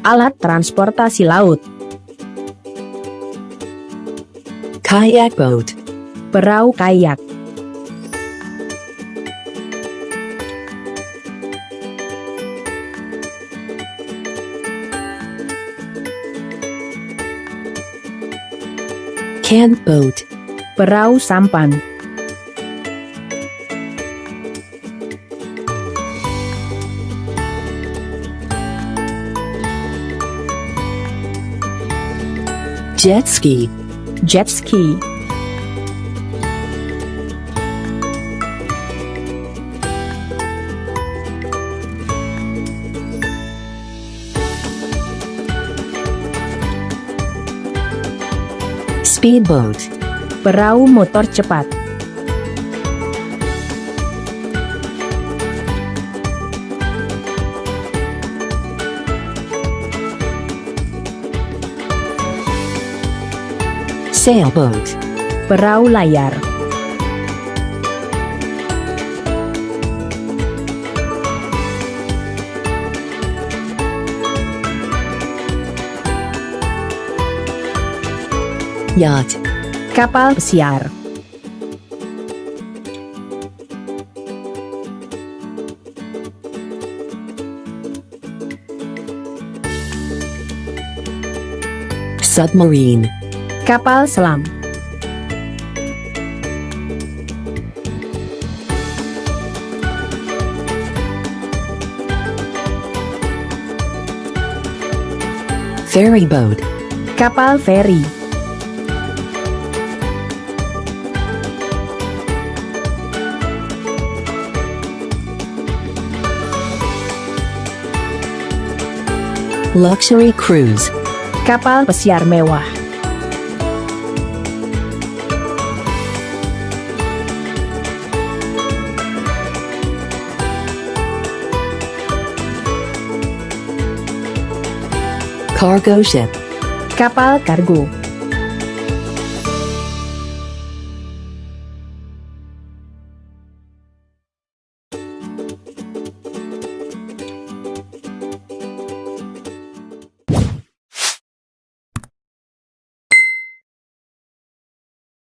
Alat transportasi laut. Kayak boat. Perahu kayak. Can boat. Perahu sampan. Jet ski. Jet ski. Speedboat. Perahu motor cepat. Sailboat. Perahu layar. Yacht. Kapal pesiar. Submarine. Kapal selam. Ferry boat. Kapal feri. Luxury cruise. Kapal pesiar mewah. Cargo ship. Kapal kargo.